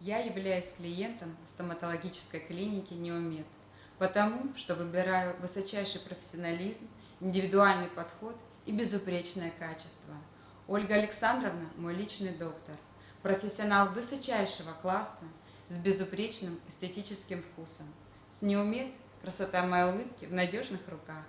Я являюсь клиентом стоматологической клиники «Неумед», потому что выбираю высочайший профессионализм, индивидуальный подход и безупречное качество. Ольга Александровна – мой личный доктор, профессионал высочайшего класса с безупречным эстетическим вкусом. С «Неумед» красота моей улыбки в надежных руках.